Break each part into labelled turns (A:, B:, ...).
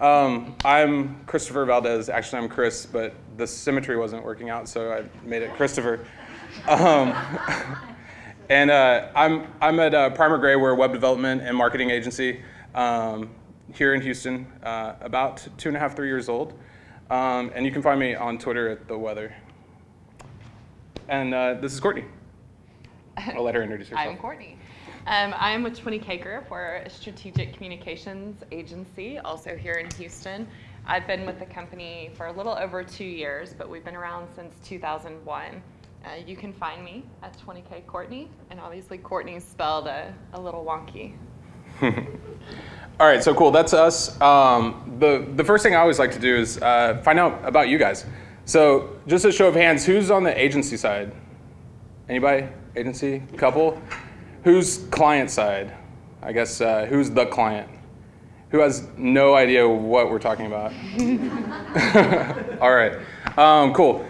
A: Um, I'm Christopher Valdez. Actually, I'm Chris, but the symmetry wasn't working out, so I made it Christopher. Um, and uh, I'm, I'm at uh, Primer Gray. We're a web development and marketing agency um, here in Houston, uh, about two and a half, three years old. Um, and you can find me on Twitter at The Weather. And uh, this is Courtney. I'll let her introduce herself.
B: I'm Courtney. Um, I'm with 20K Group. We're a strategic communications agency, also here in Houston. I've been with the company for a little over two years, but we've been around since 2001. Uh, you can find me at 20K Courtney, and obviously Courtney's spelled a, a little wonky.
A: All right, so cool. That's us. Um, the the first thing I always like to do is uh, find out about you guys. So just a show of hands, who's on the agency side? Anybody? Agency? Couple? Who's client side? I guess uh, who's the client? Who has no idea what we're talking about? All right, um, cool.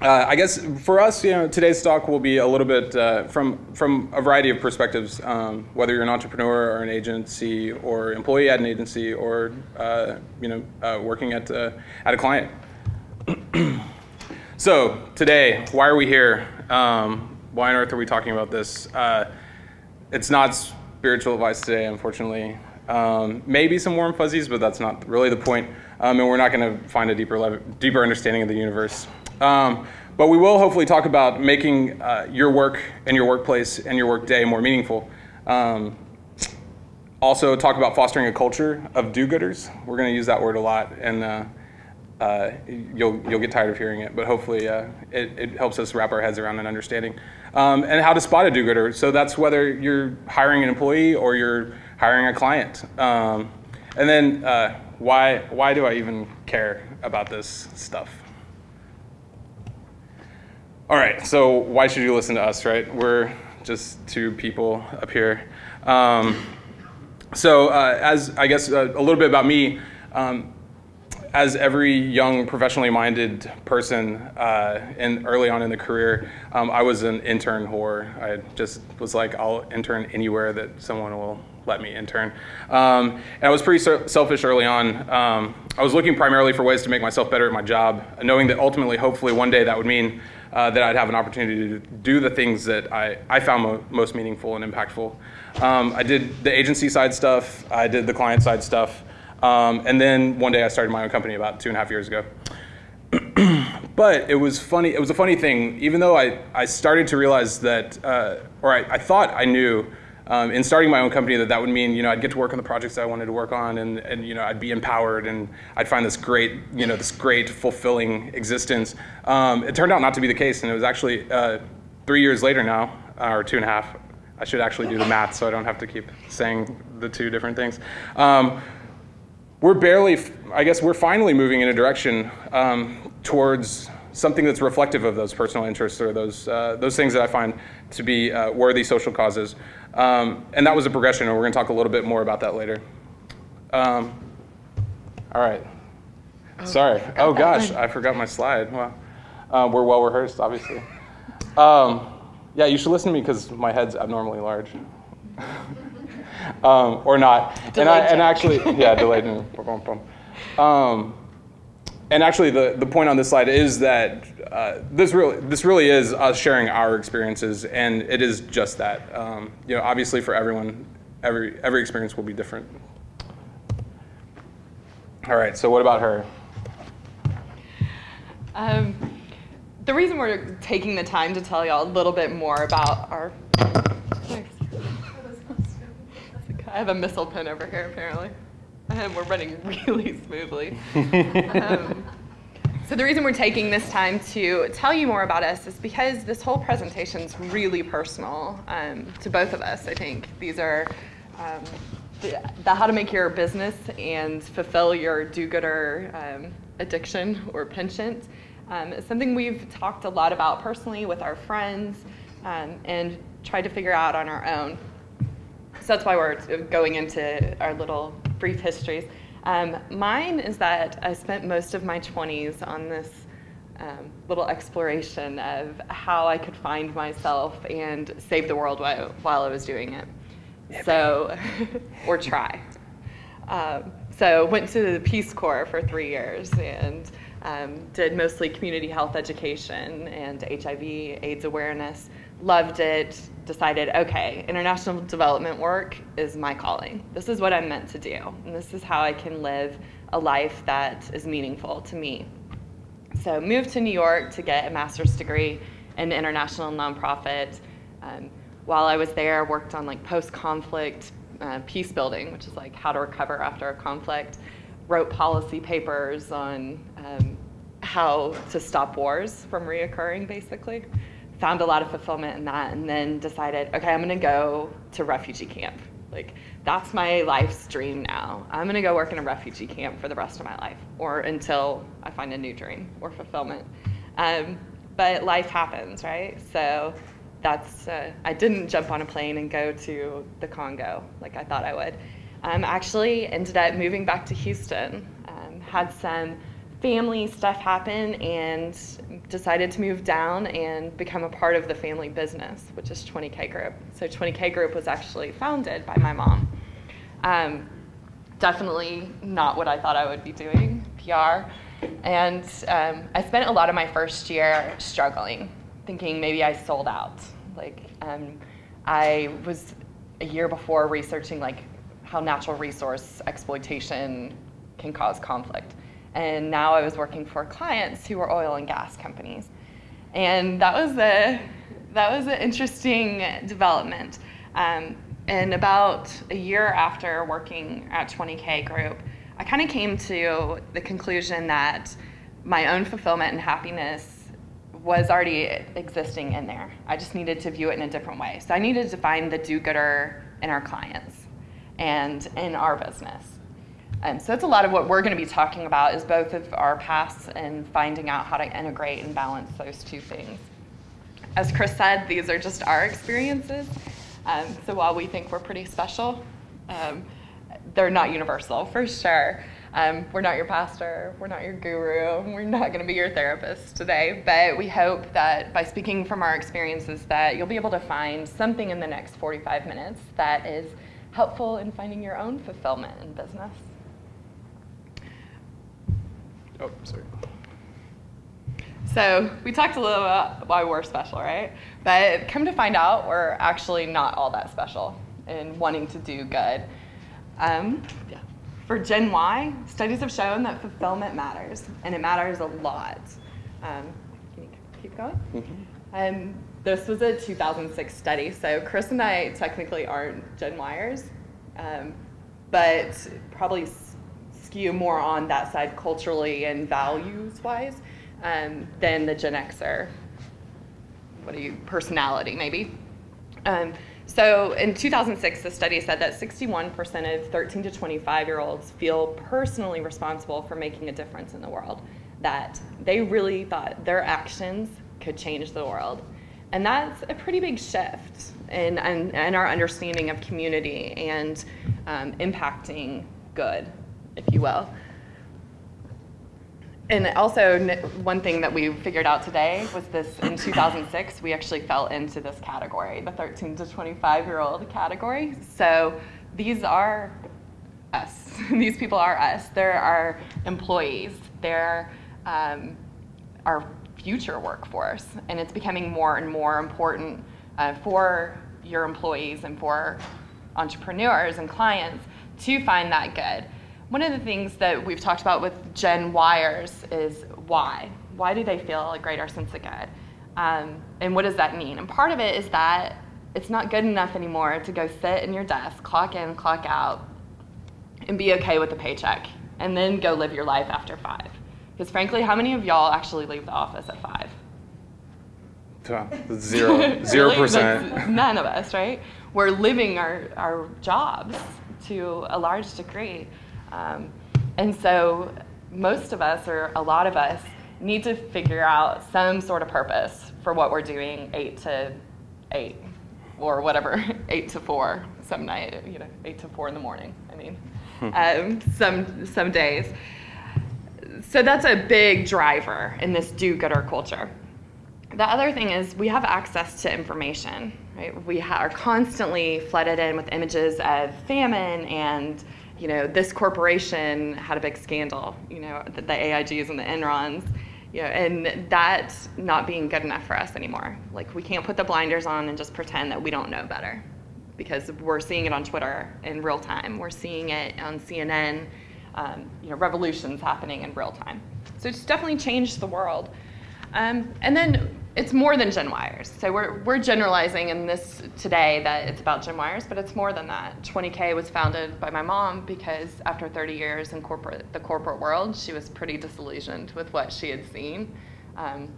A: Uh, I guess for us, you know, today's talk will be a little bit uh, from from a variety of perspectives. Um, whether you're an entrepreneur or an agency, or employee at an agency, or uh, you know, uh, working at uh, at a client. so today, why are we here? Um, why on earth are we talking about this? It's not spiritual advice today, unfortunately. Um, maybe some warm fuzzies, but that's not really the point. Um, and we're not going to find a deeper, deeper understanding of the universe. Um, but we will hopefully talk about making uh, your work and your workplace and your workday more meaningful. Um, also, talk about fostering a culture of do-gooders. We're going to use that word a lot, and uh, uh, you'll you'll get tired of hearing it, but hopefully uh, it, it helps us wrap our heads around an understanding. Um, and how to spot a do-gooder. So that's whether you're hiring an employee or you're hiring a client. Um, and then uh, why why do I even care about this stuff? All right, so why should you listen to us, right? We're just two people up here. Um, so uh, as I guess uh, a little bit about me, um, as every young professionally minded person uh, in, early on in the career, um, I was an intern whore. I just was like, I'll intern anywhere that someone will let me intern. Um, and I was pretty selfish early on. Um, I was looking primarily for ways to make myself better at my job, knowing that ultimately, hopefully, one day that would mean uh, that I'd have an opportunity to do the things that I, I found mo most meaningful and impactful. Um, I did the agency side stuff, I did the client side stuff. Um, and then one day I started my own company about two and a half years ago. but it was funny, it was a funny thing, even though I, I started to realize that, uh, or I, I, thought I knew um, in starting my own company that that would mean, you know, I'd get to work on the projects I wanted to work on and, and, you know, I'd be empowered and I'd find this great, you know, this great fulfilling existence. Um, it turned out not to be the case and it was actually uh, three years later now, or two and a half, I should actually do the math so I don't have to keep saying the two different things. Um, we're barely, I guess we're finally moving in a direction um, towards something that's reflective of those personal interests or those, uh, those things that I find to be uh, worthy social causes. Um, and that was a progression, and we're going to talk a little bit more about that later. Um, all right. Oh, Sorry. Oh, gosh, I forgot my slide. Well, uh, we're well rehearsed, obviously. Um, yeah, you should listen to me because my head's abnormally large. um, or not. and, I, and actually, yeah, delayed. um, and actually, the, the point on this slide is that uh, this really this really is us sharing our experiences, and it is just that. Um, you know, obviously, for everyone, every every experience will be different. All right. So, what about her?
B: Um, the reason we're taking the time to tell y'all a little bit more about our I have a missile pin over here, apparently. And we're running really smoothly. um, so the reason we're taking this time to tell you more about us is because this whole presentation is really personal um, to both of us, I think. These are um, the, the, how to make your business and fulfill your do-gooder um, addiction or penchant. Um, it's something we've talked a lot about personally with our friends um, and tried to figure out on our own. So that's why we're going into our little brief histories. Um, mine is that I spent most of my 20s on this um, little exploration of how I could find myself and save the world while, while I was doing it. So, or try. Um, so went to the Peace Corps for three years and um, did mostly community health education and HIV AIDS awareness. Loved it. Decided, okay, international development work is my calling. This is what I'm meant to do, and this is how I can live a life that is meaningful to me. So moved to New York to get a master's degree in international nonprofit. Um, while I was there, worked on like post-conflict uh, peace building, which is like how to recover after a conflict. Wrote policy papers on um, how to stop wars from reoccurring, basically. Found a lot of fulfillment in that, and then decided, okay, I'm gonna go to refugee camp. Like, that's my life's dream now. I'm gonna go work in a refugee camp for the rest of my life, or until I find a new dream or fulfillment. Um, but life happens, right? So that's uh, I didn't jump on a plane and go to the Congo like I thought I would. Um, actually, ended up moving back to Houston. Um, had some family stuff happen and decided to move down and become a part of the family business, which is 20K Group. So 20K Group was actually founded by my mom. Um, definitely not what I thought I would be doing, PR. And um, I spent a lot of my first year struggling thinking maybe I sold out. Like, um, I was a year before researching like how natural resource exploitation can cause conflict. And now I was working for clients who were oil and gas companies. And that was a, that was an interesting development. Um, and about a year after working at 20K Group, I kind of came to the conclusion that my own fulfillment and happiness was already existing in there. I just needed to view it in a different way. So I needed to find the do-gooder in our clients and in our business. And so that's a lot of what we're going to be talking about is both of our paths and finding out how to integrate and balance those two things. As Chris said, these are just our experiences. Um, so while we think we're pretty special, um, they're not universal for sure. Um, we're not your pastor, we're not your guru, we're not going to be your therapist today, but we hope that by speaking from our experiences that you'll be able to find something in the next 45 minutes that is helpful in finding your own fulfillment in business.
A: Oh, sorry.
B: So we talked a little about why we're special, right? But come to find out, we're actually not all that special in wanting to do good. Um, yeah. For Gen Y, studies have shown that fulfillment matters, and it matters a lot. Um, can you keep going? Mm-hmm. Um, this was a 2006 study, so Chris and I technically aren't Gen Yers, um, but probably skew more on that side culturally and values wise um, than the Gen Xer. What are you, personality maybe? Um, so in 2006, the study said that 61% of 13 to 25 year olds feel personally responsible for making a difference in the world, that they really thought their actions could change the world. And that's a pretty big shift in, in, in our understanding of community and um, impacting good, if you will. And also one thing that we figured out today was this in 2006 we actually fell into this category the 13 to 25 year old category. So these are us. These people are us. They're our employees. They're um, our future workforce. And it's becoming more and more important uh, for your employees and for entrepreneurs and clients to find that good one of the things that we've talked about with Gen Yers is why. Why do they feel a greater sense of good? Um, and what does that mean? And part of it is that it's not good enough anymore to go sit in your desk, clock in, clock out, and be okay with the paycheck, and then go live your life after five. Because frankly, how many of y'all actually leave the office at five?
A: Zero, zero percent.
B: None of us, right? We're living our, our jobs to a large degree. Um, and so most of us, or a lot of us, need to figure out some sort of purpose for what we're doing eight to eight or whatever, eight to four some night, you know, eight to four in the morning. I mean, hmm. um, some some days. So that's a big driver in this do-gooder culture. The other thing is we have access to information. Right? We ha- are constantly flooded in with images of famine and you know, this corporation had a big scandal, you know, the, the AIGs and the Enrons, you know, and that's not being good enough for us anymore. Like we can't put the blinders on and just pretend that we don't know better because we're seeing it on Twitter in real time. We're seeing it on CNN, um, you know, revolutions happening in real time. So it's definitely changed the world. Um, and then it's more than Gen Yers. So we're, we're generalizing in this today that it's about Gen Yers, but it's more than that. 20K was founded by my mom because after 30 years in corporate, the corporate world, she was pretty disillusioned with what she had seen, um,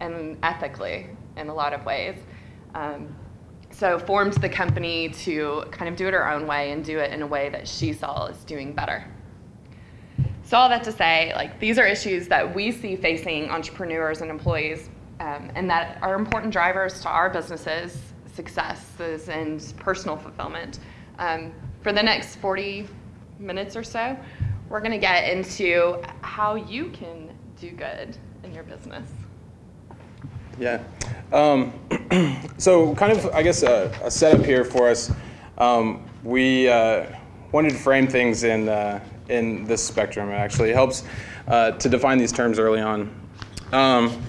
B: and ethically in a lot of ways. Um, so formed the company to kind of do it her own way and do it in a way that she saw as doing better. So all that to say, like these are issues that we see facing entrepreneurs and employees um, and that are important drivers to our businesses' successes and personal fulfillment. Um, for the next 40 minutes or so, we're going to get into how you can do good in your business.
A: Yeah. Um, so, kind of, I guess, a, a setup here for us. Um, we uh, wanted to frame things in uh, in this spectrum. It actually helps uh, to define these terms early on. Um,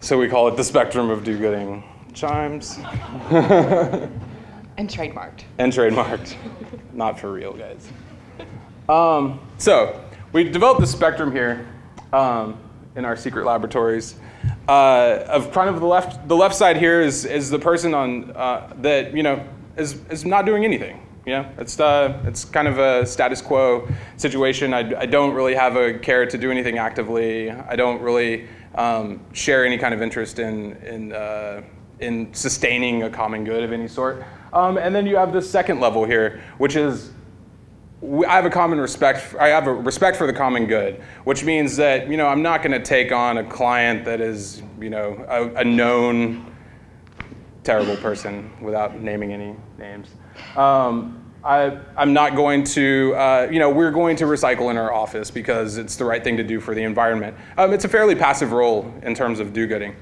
A: so we call it the spectrum of do-gooding chimes.
B: and trademarked.
A: And trademarked. Not for real, guys. Um, so we developed the spectrum here um, in our secret laboratories. Uh, of kind of the left, the left side here is, is the person on uh, that you know is, is not doing anything. You know, it's uh, it's kind of a status quo situation. I, I don't really have a care to do anything actively. I don't really um, share any kind of interest in, in, uh, in sustaining a common good of any sort. Um, and then you have the second level here, which is I have a common respect. I have a respect for the common good, which means that you know I'm not going to take on a client that is you know a, a known terrible person without naming any names. Um, I, am not going to, uh, you know, we're going to recycle in our office because it's the right thing to do for the environment. Um, it's a fairly passive role in terms of do-gooding.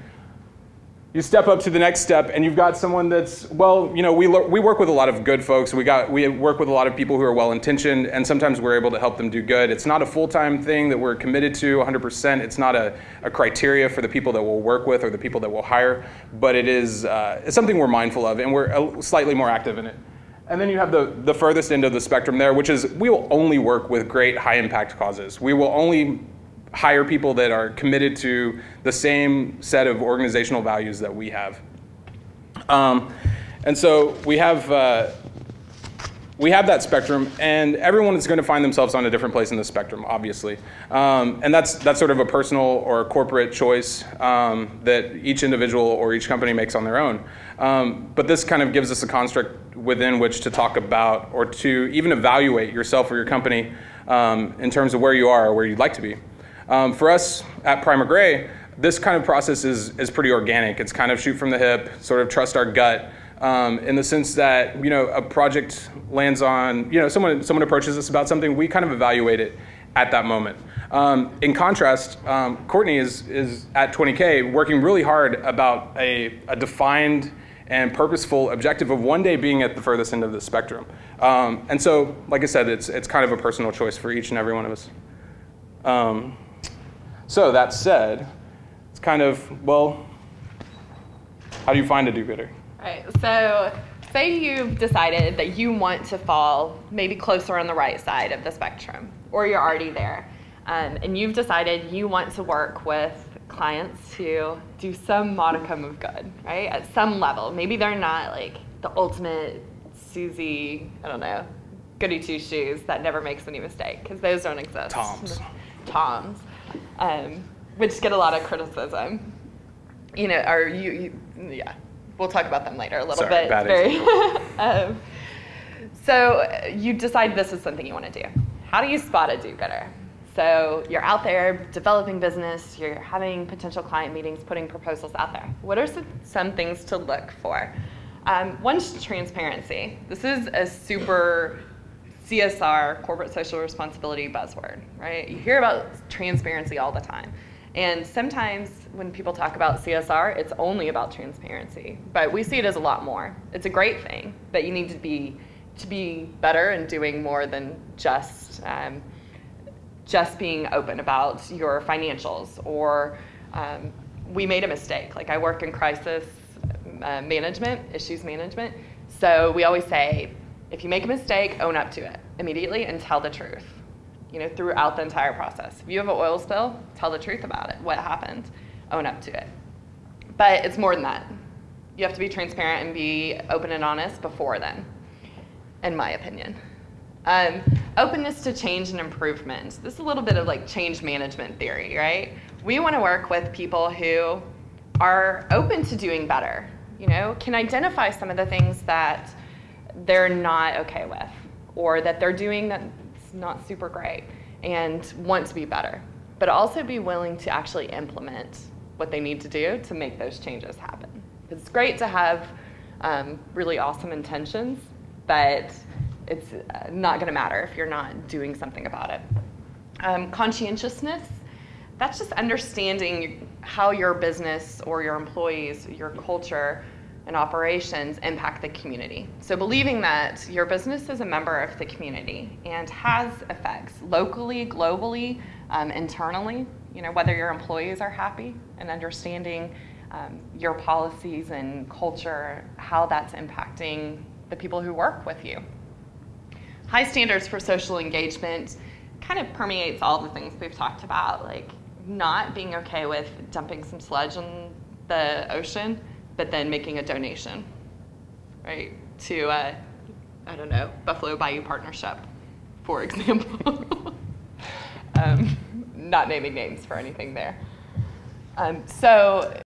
A: You step up to the next step and you've got someone that's, well, you know, we, we work with a lot of good folks. We, got, we work with a lot of people who are well-intentioned and sometimes we're able to help them do good. It's not a full-time thing that we're committed to 100%. It's not a, a criteria for the people that we'll work with or the people that we'll hire, but it is uh, it's something we're mindful of and we're slightly more active in it. And then you have the, the furthest end of the spectrum there, which is we will only work with great high impact causes. We will only hire people that are committed to the same set of organizational values that we have. Um, and so we have, uh, we have that spectrum, and everyone is going to find themselves on a different place in the spectrum, obviously. Um, and that's, that's sort of a personal or a corporate choice um, that each individual or each company makes on their own. Um, but this kind of gives us a construct within which to talk about or to even evaluate yourself or your company um, in terms of where you are or where you'd like to be. Um, for us at Primer Gray, this kind of process is, is pretty organic. It's kind of shoot from the hip, sort of trust our gut. Um, in the sense that you know a project lands on you know someone someone approaches us about something we kind of evaluate it at that moment. Um, in contrast, um, Courtney is is at 20k working really hard about a, a defined and purposeful objective of one day being at the furthest end of the spectrum. Um, and so, like I said, it's, it's kind of a personal choice for each and every one of us. Um, so that said, it's kind of, well, how do you find a do-gooder?
B: Right, so say you've decided that you want to fall maybe closer on the right side of the spectrum, or you're already there, um, and you've decided you want to work with clients to do some modicum of good, right? At some level. Maybe they're not like the ultimate Susie, I don't know, goody two shoes that never makes any mistake, because those don't exist.
A: Toms.
B: Toms, um, which get a lot of criticism. You know, or you, you, yeah, we'll talk about them later a little
A: Sorry,
B: bit.
A: Bad
B: Very, um, so you decide this is something you want to do. How do you spot a do-gooder? So you're out there developing business, you're having potential client meetings, putting proposals out there. What are some things to look for? Um, one's transparency. This is a super CSR, corporate social responsibility buzzword, right? You hear about transparency all the time. And sometimes when people talk about CSR, it's only about transparency. But we see it as a lot more. It's a great thing, but you need to be to be better and doing more than just um, just being open about your financials or um, we made a mistake. Like I work in crisis uh, management, issues management. So we always say, if you make a mistake, own up to it immediately and tell the truth. You know, throughout the entire process. If you have an oil spill, tell the truth about it. What happened? Own up to it. But it's more than that. You have to be transparent and be open and honest before then, in my opinion. Um, openness to change and improvement. This is a little bit of like change management theory, right? We want to work with people who are open to doing better, you know, can identify some of the things that they're not okay with or that they're doing not super great and want to be better, but also be willing to actually implement what they need to do to make those changes happen. It's great to have um, really awesome intentions, but it's uh, not going to matter if you're not doing something about it. Um, conscientiousness, that's just understanding how your business or your employees, your culture, and operations impact the community. So believing that your business is a member of the community and has effects locally, globally, um, internally, you know, whether your employees are happy and understanding um, your policies and culture, how that's impacting the people who work with you. High standards for social engagement kind of permeates all the things we've talked about, like not being okay with dumping some sludge in the ocean, but then making a donation, right, to, uh, I don't know, Buffalo Bayou Partnership, for example. um, not naming names for anything there. Um, so